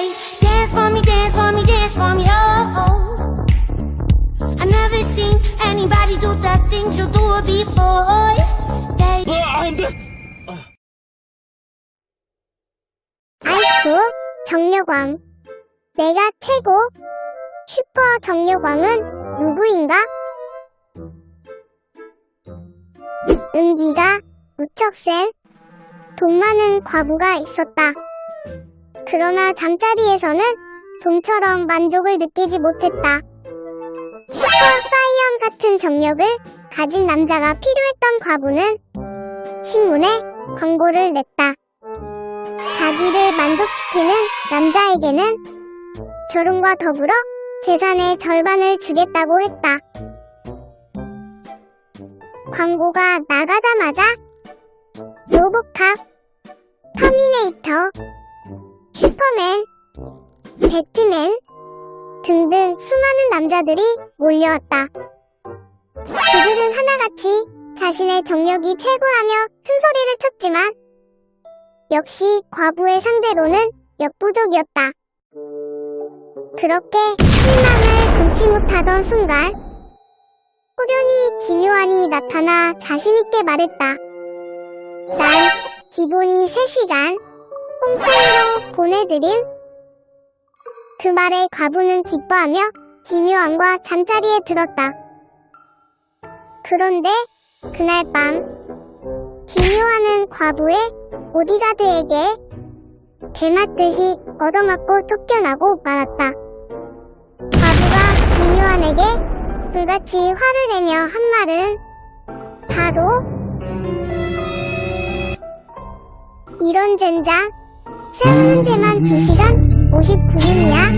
Say, dance for me, dance for me, dance for me, oh, oh. I never seen anybody do that thing you do before. They 아, 안 돼! 아이쿠 정력왕 내가 최고 슈퍼 정력왕은 누구인가? 은기가 무척 센돈 많은 과부가 있었다. 그러나 잠자리에서는 돈처럼 만족을 느끼지 못했다. 슈퍼 사이언 같은 정력을 가진 남자가 필요했던 과부는 신문에 광고를 냈다. 자기를 만족시키는 남자에게는 결혼과 더불어 재산의 절반을 주겠다고 했다. 광고가 나가자마자 로보캅, 터미네이터, 슈퍼맨, 배트맨 등등 수많은 남자들이 몰려왔다. 그들은 하나같이 자신의 정력이 최고라며 큰 소리를 쳤지만 역시 과부의 상대로는 역부족이었다. 그렇게 실망을 금치 못하던 순간 호련이 기묘한이 나타나 자신있게 말했다. 난 기본이 3시간 홈페이로 보내드림. 그 말에 과부는 기뻐하며 기묘한과 잠자리에 들었다. 그런데 그날 밤 기묘한은 과부의 보디가드에게 개맞듯이 얻어맞고 쫓겨나고 말았다. 과부가 기묘한에게 불같이 화를 내며 한 말은 바로 이런 젠장 데만 2시간 59분이야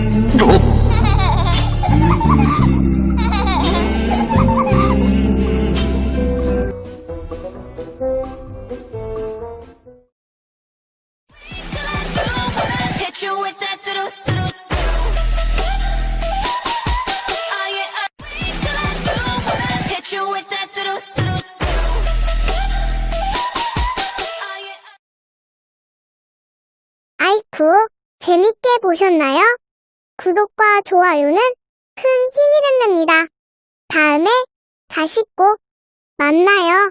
hit you with that 아이쿠 재밌게 보셨나요? 구독과 좋아요는 큰 힘이 된답니다. 다음에 다시 꼭 만나요.